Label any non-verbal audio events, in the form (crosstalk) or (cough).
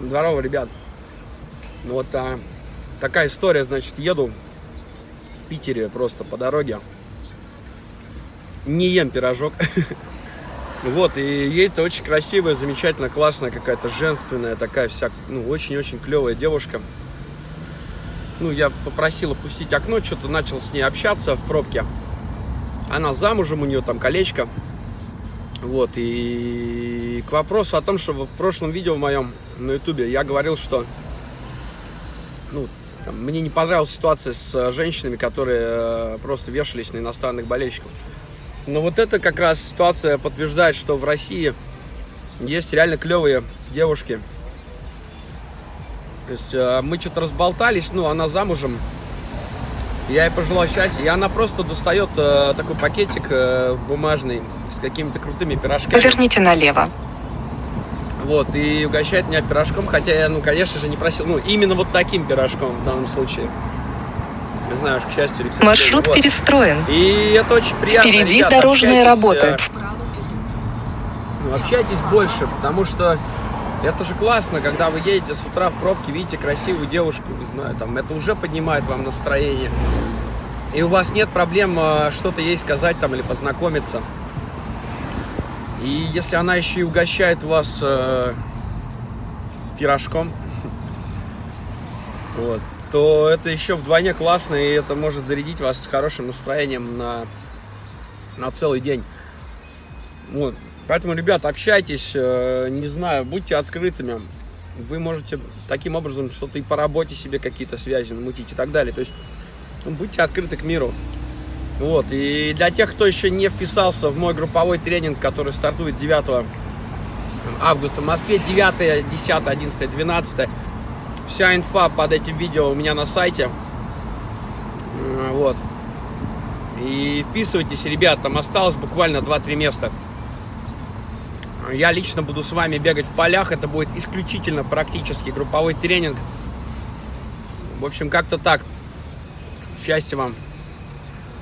Здорово, ребят. Вот а, такая история, значит, еду в Питере просто по дороге. Не ем пирожок. (laughs) Вот, и едет очень красивая, замечательная, классная какая-то, женственная такая вся, ну, очень-очень клевая девушка. Ну, я попросил опустить окно, что-то начал с ней общаться в пробке. Она замужем, у нее там колечко. Вот, и к вопросу о том, что в прошлом видео в моем на ютубе я говорил, что ну, там, мне не понравилась ситуация с э, женщинами, которые э, просто вешались на иностранных болельщиков. Но вот это как раз ситуация подтверждает, что в России есть реально клевые девушки. То есть э, мы что-то разболтались, ну, она замужем, я ей пожелал счастья, и она просто достает э, такой пакетик э, бумажный с какими-то крутыми пирожками. Поверните налево. Вот, и угощает меня пирожком, хотя я, ну, конечно же, не просил, ну, именно вот таким пирожком в данном случае. Не знаю, к счастью или к сожалению. Маршрут Вот. перестроен. И это очень приятно. Впереди ребят, дорожная общайтесь, работа. э, ну, общайтесь больше, потому что это же классно, когда вы едете с утра в пробке, видите красивую девушку, не знаю, там, это уже поднимает вам настроение. И у вас нет проблем э, что-то ей сказать там или познакомиться. И если она еще и угощает вас э, пирожком, (laughs) вот, то это еще вдвойне классно, и это может зарядить вас с хорошим настроением на, на целый день. Вот. Поэтому, ребят, общайтесь, э, не знаю, будьте открытыми. Вы можете таким образом что-то и по работе себе какие-то связи намутить и так далее. То есть ну, будьте открыты к миру. Вот. И для тех, кто еще не вписался в мой групповой тренинг, который стартует 9 августа в Москве, 9, 10, 11, 12, вся инфа под этим видео у меня на сайте. Э, Вот. И вписывайтесь, ребят, там осталось буквально 2-3 места. Я лично буду с вами бегать в полях. Это будет исключительно практический групповой тренинг. В общем, как-то так. Счастья вам.